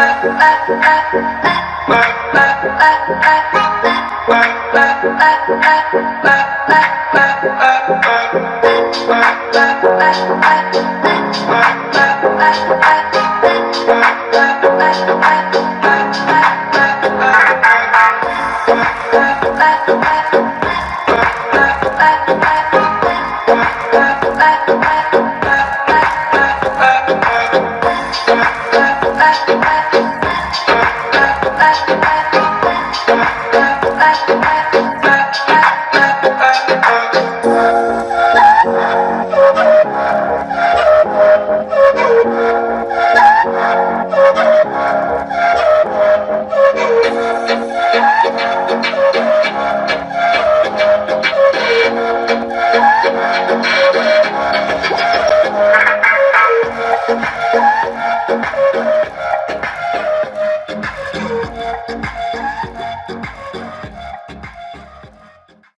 I